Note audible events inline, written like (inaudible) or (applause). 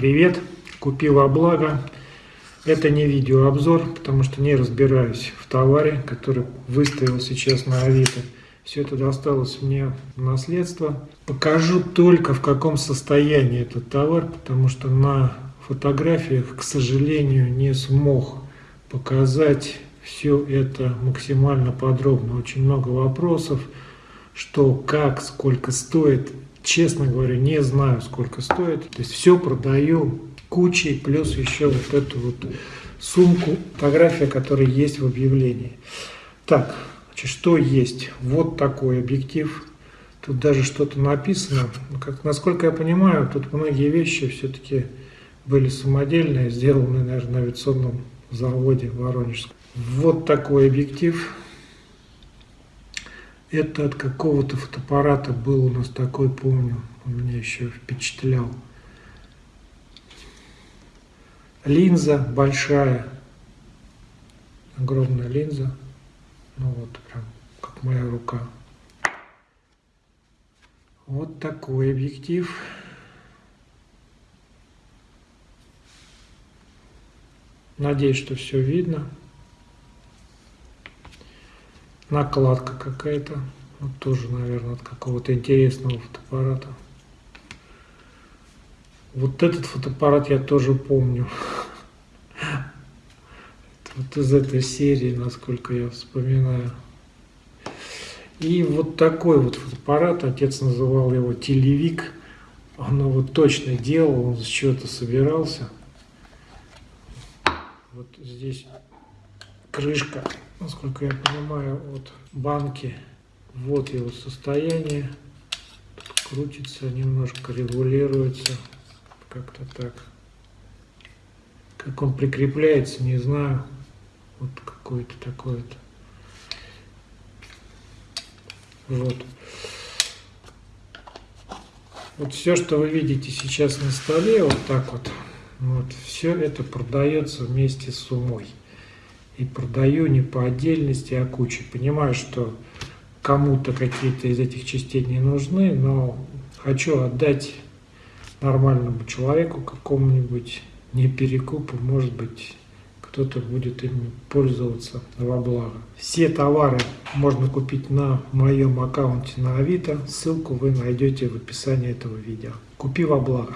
Привет, купил благо. Это не видеообзор, потому что не разбираюсь в товаре, который выставил сейчас на Авито. Все это досталось мне в наследство. Покажу только в каком состоянии этот товар, потому что на фотографиях, к сожалению, не смог показать все это максимально подробно. Очень много вопросов, что, как, сколько стоит честно говоря, не знаю, сколько стоит. То есть все продаю кучей, плюс еще вот эту вот сумку, фотография, которая есть в объявлении. Так, значит, что есть? Вот такой объектив. Тут даже что-то написано. Как, насколько я понимаю, тут многие вещи все-таки были самодельные, сделаны, наверное, на авиационном заводе Воронежском. Вот такой объектив. Это от какого-то фотоаппарата был у нас такой, помню, он меня еще впечатлял. Линза большая, огромная линза, ну вот прям как моя рука. Вот такой объектив. Надеюсь, что все видно накладка какая-то. Вот тоже, наверное, от какого-то интересного фотоаппарата. Вот этот фотоаппарат я тоже помню. (laughs) Вот из этой серии, насколько я вспоминаю. И вот такой вот фотоаппарат, отец называл его телевик. Он его точно делал, он с чего-то собирался. Вот здесь крышка насколько я понимаю, от банки. Вот его состояние. Тут крутится, немножко регулируется. Как-то так. Как он прикрепляется, не знаю. Вот какой-то такой-то. Вот. Вот все, что вы видите сейчас на столе, вот так вот, вот все это продается вместе с умой и продаю не по отдельности, а кучей. Понимаю, что кому-то какие-то из этих частей не нужны, но хочу отдать нормальному человеку, какому-нибудь не перекупу, может быть, кто-то будет ими пользоваться во благо. Все товары можно купить на моем аккаунте на Авито, ссылку вы найдете в описании этого видео. Купи во благо.